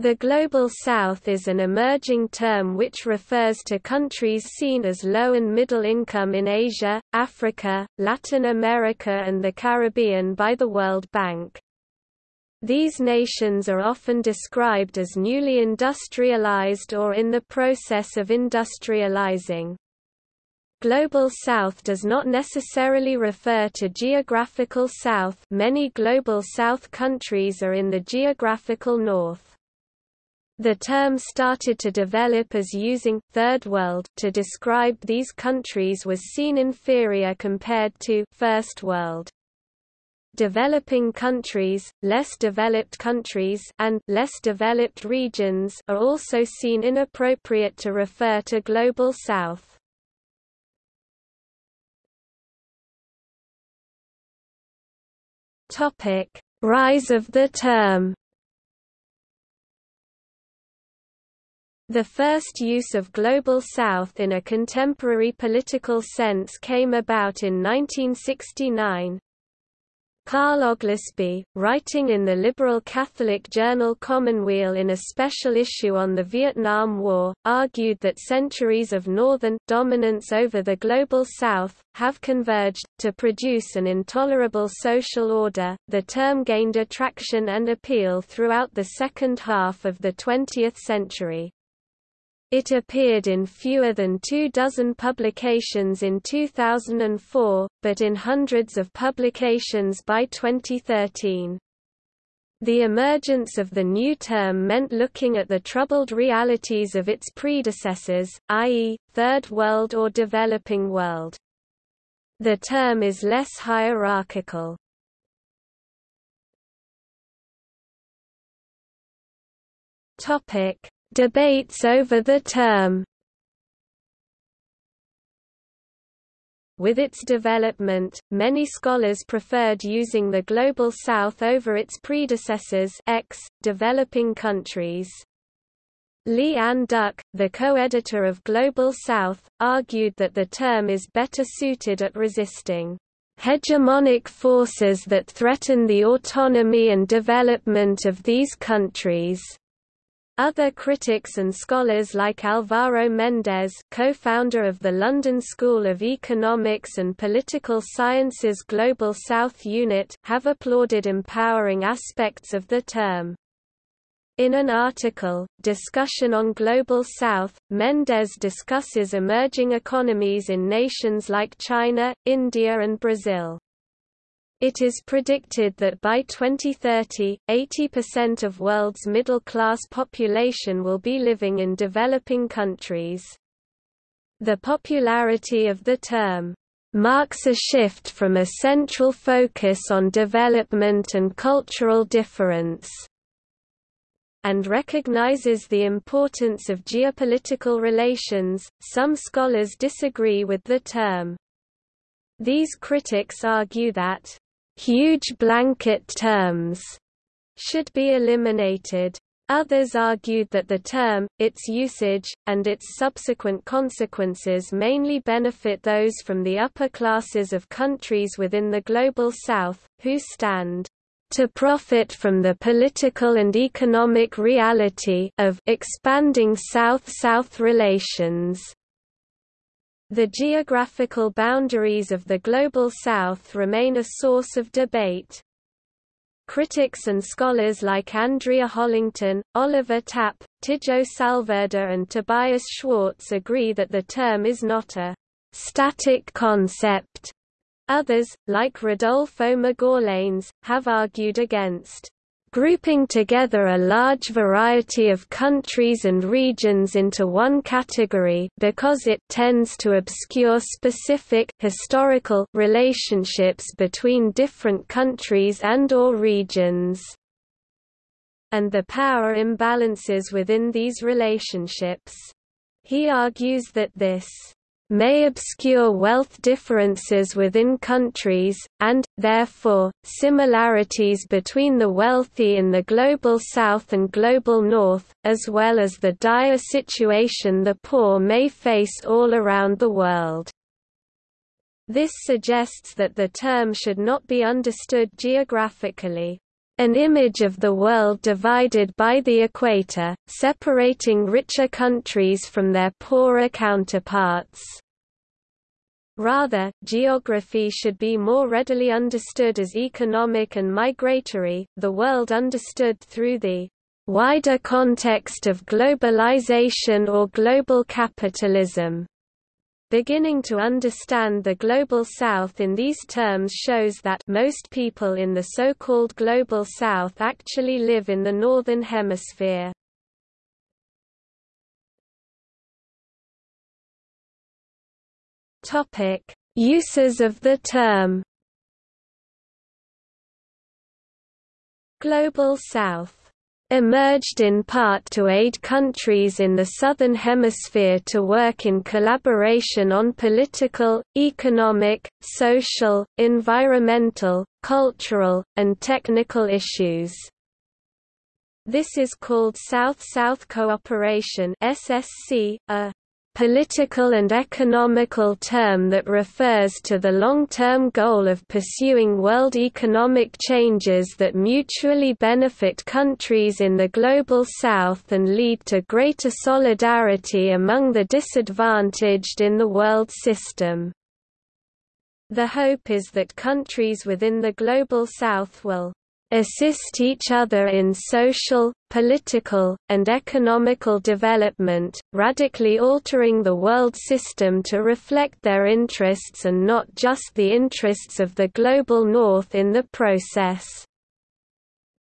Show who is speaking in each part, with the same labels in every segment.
Speaker 1: The Global South is an emerging term which refers to countries seen as low and middle income in Asia, Africa, Latin America and the Caribbean by the World Bank. These nations are often described as newly industrialized or in the process of industrializing. Global South does not necessarily refer to geographical South many Global South countries are in the geographical North. The term started to develop as using Third World to describe these countries was seen inferior compared to First World. Developing countries, less developed countries and less developed regions are also seen inappropriate to refer to Global South. Topic: Rise of the term The first use of Global South in a contemporary political sense came about in 1969. Carl Oglesby, writing in the liberal Catholic journal Commonweal in a special issue on the Vietnam War, argued that centuries of Northern dominance over the Global South have converged to produce an intolerable social order. The term gained attraction and appeal throughout the second half of the 20th century. It appeared in fewer than two dozen publications in 2004, but in hundreds of publications by 2013. The emergence of the new term meant looking at the troubled realities of its predecessors, i.e., Third World or Developing World. The term is less hierarchical. Topic: Debates over the term With its development, many scholars preferred using the Global South over its predecessors X, developing countries. Leigh Anne Duck, the co-editor of Global South, argued that the term is better suited at resisting hegemonic forces that threaten the autonomy and development of these countries. Other critics and scholars like Alvaro Mendez co-founder of the London School of Economics and Political Sciences Global South Unit have applauded empowering aspects of the term. In an article, Discussion on Global South, Mendez discusses emerging economies in nations like China, India and Brazil. It is predicted that by 2030, 80% of world's middle-class population will be living in developing countries. The popularity of the term marks a shift from a central focus on development and cultural difference and recognizes the importance of geopolitical relations. Some scholars disagree with the term. These critics argue that huge blanket terms should be eliminated. Others argued that the term, its usage, and its subsequent consequences mainly benefit those from the upper classes of countries within the Global South, who stand to profit from the political and economic reality of expanding South-South relations. The geographical boundaries of the Global South remain a source of debate. Critics and scholars like Andrea Hollington, Oliver Tapp, Tijo Salverda and Tobias Schwartz agree that the term is not a static concept. Others, like Rodolfo Magallanes, have argued against grouping together a large variety of countries and regions into one category because it tends to obscure specific historical relationships between different countries and or regions and the power imbalances within these relationships. He argues that this may obscure wealth differences within countries, and, therefore, similarities between the wealthy in the Global South and Global North, as well as the dire situation the poor may face all around the world. This suggests that the term should not be understood geographically. An image of the world divided by the equator, separating richer countries from their poorer counterparts. Rather, geography should be more readily understood as economic and migratory, the world understood through the wider context of globalization or global capitalism. Beginning to understand the Global South in these terms shows that most people in the so-called Global South actually live in the Northern Hemisphere. Uses of the term. Global South emerged in part to aid countries in the Southern Hemisphere to work in collaboration on political, economic, social, environmental, cultural, and technical issues. This is called South-South Cooperation SSC, a political and economical term that refers to the long-term goal of pursuing world economic changes that mutually benefit countries in the Global South and lead to greater solidarity among the disadvantaged in the world system. The hope is that countries within the Global South will assist each other in social, political, and economical development, radically altering the world system to reflect their interests and not just the interests of the global north in the process.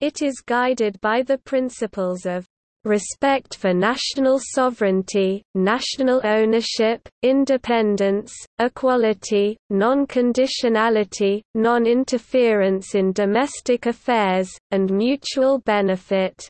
Speaker 1: It is guided by the principles of respect for national sovereignty, national ownership, independence, equality, non-conditionality, non-interference in domestic affairs, and mutual benefit.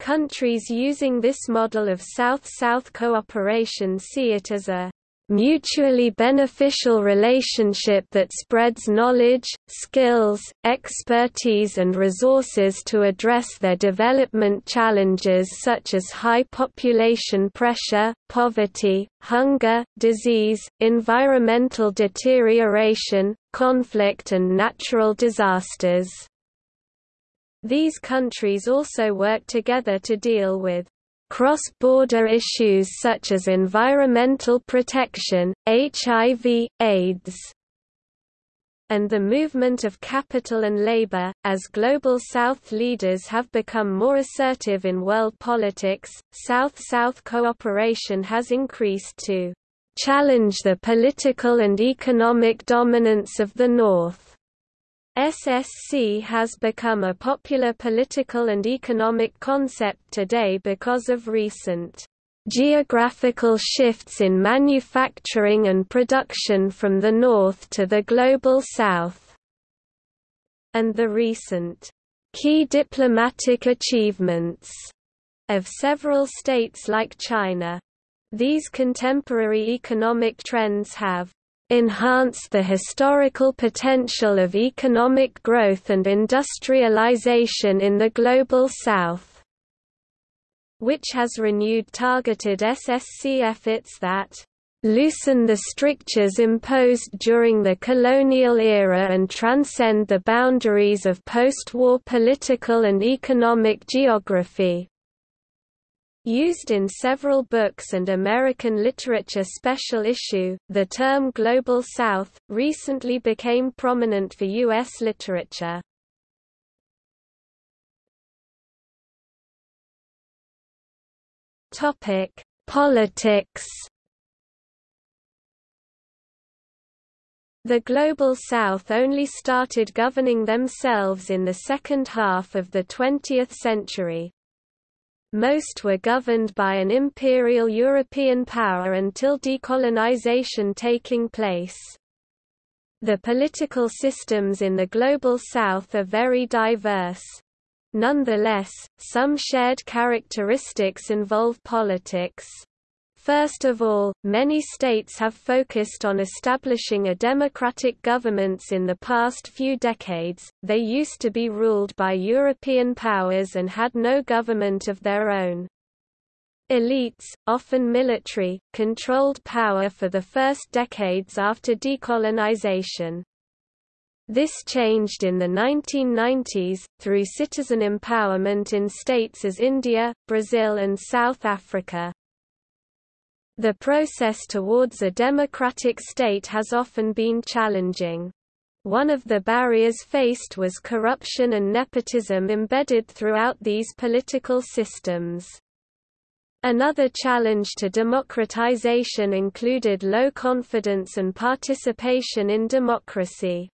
Speaker 1: Countries using this model of South-South cooperation see it as a mutually beneficial relationship that spreads knowledge, skills, expertise and resources to address their development challenges such as high population pressure, poverty, hunger, disease, environmental deterioration, conflict and natural disasters. These countries also work together to deal with cross-border issues such as environmental protection, HIV, AIDS, and the movement of capital and labor. As Global South leaders have become more assertive in world politics, South-South cooperation has increased to challenge the political and economic dominance of the North. SSC has become a popular political and economic concept today because of recent geographical shifts in manufacturing and production from the north to the global south, and the recent key diplomatic achievements of several states like China. These contemporary economic trends have enhance the historical potential of economic growth and industrialization in the Global South, which has renewed targeted SSC efforts that loosen the strictures imposed during the colonial era and transcend the boundaries of post-war political and economic geography. Used in several books and American literature special issue, the term Global South, recently became prominent for U.S. literature. Politics The Global South only started governing themselves in the second half of the 20th century. Most were governed by an imperial European power until decolonization taking place. The political systems in the Global South are very diverse. Nonetheless, some shared characteristics involve politics. First of all, many states have focused on establishing a democratic governments in the past few decades, they used to be ruled by European powers and had no government of their own. Elites, often military, controlled power for the first decades after decolonization. This changed in the 1990s, through citizen empowerment in states as India, Brazil and South Africa. The process towards a democratic state has often been challenging. One of the barriers faced was corruption and nepotism embedded throughout these political systems. Another challenge to democratization included low confidence and participation in democracy.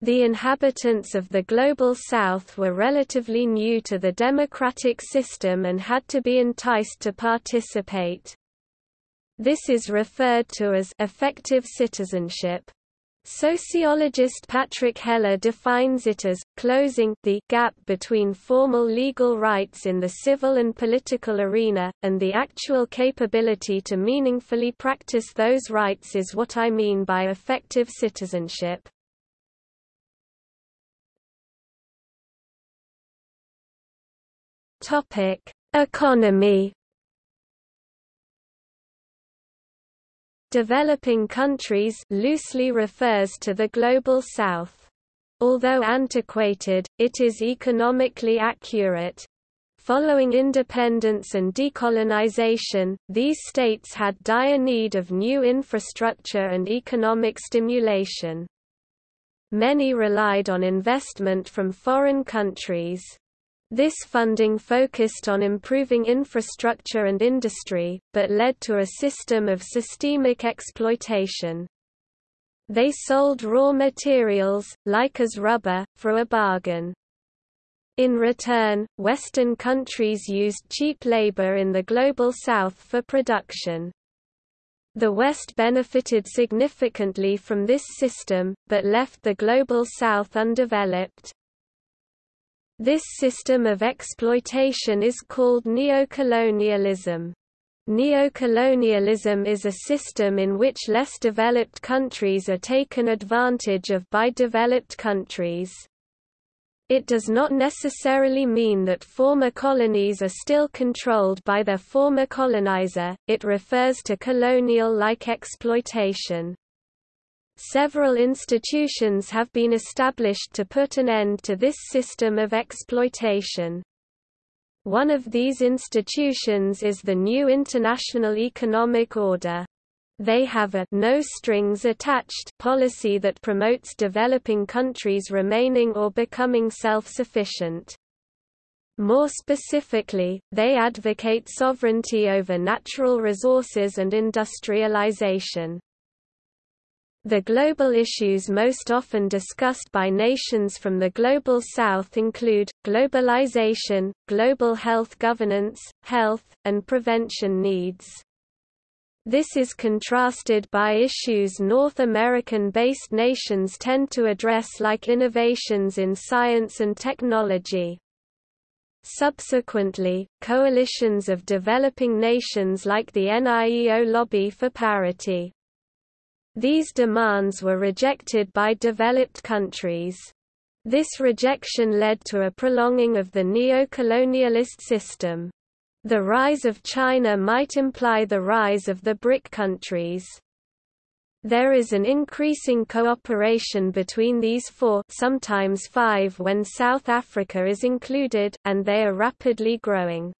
Speaker 1: The inhabitants of the Global South were relatively new to the democratic system and had to be enticed to participate. This is referred to as effective citizenship. Sociologist Patrick Heller defines it as, closing the gap between formal legal rights in the civil and political arena, and the actual capability to meaningfully practice those rights is what I mean by effective citizenship. Economy. Developing countries loosely refers to the Global South. Although antiquated, it is economically accurate. Following independence and decolonization, these states had dire need of new infrastructure and economic stimulation. Many relied on investment from foreign countries. This funding focused on improving infrastructure and industry, but led to a system of systemic exploitation. They sold raw materials, like as rubber, for a bargain. In return, Western countries used cheap labor in the Global South for production. The West benefited significantly from this system, but left the Global South undeveloped. This system of exploitation is called neocolonialism. Neocolonialism is a system in which less developed countries are taken advantage of by developed countries. It does not necessarily mean that former colonies are still controlled by their former colonizer, it refers to colonial-like exploitation. Several institutions have been established to put an end to this system of exploitation. One of these institutions is the new International Economic Order. They have a no strings attached policy that promotes developing countries remaining or becoming self-sufficient. More specifically, they advocate sovereignty over natural resources and industrialization. The global issues most often discussed by nations from the Global South include, globalization, global health governance, health, and prevention needs. This is contrasted by issues North American-based nations tend to address like innovations in science and technology. Subsequently, coalitions of developing nations like the NIEO lobby for parity. These demands were rejected by developed countries. This rejection led to a prolonging of the neo-colonialist system. The rise of China might imply the rise of the BRIC countries. There is an increasing cooperation between these four sometimes five when South Africa is included, and they are rapidly growing.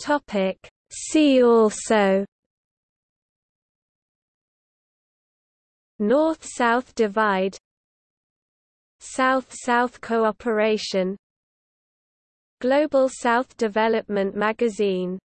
Speaker 1: Topic. See also. North-South divide. South-South cooperation. Global South Development Magazine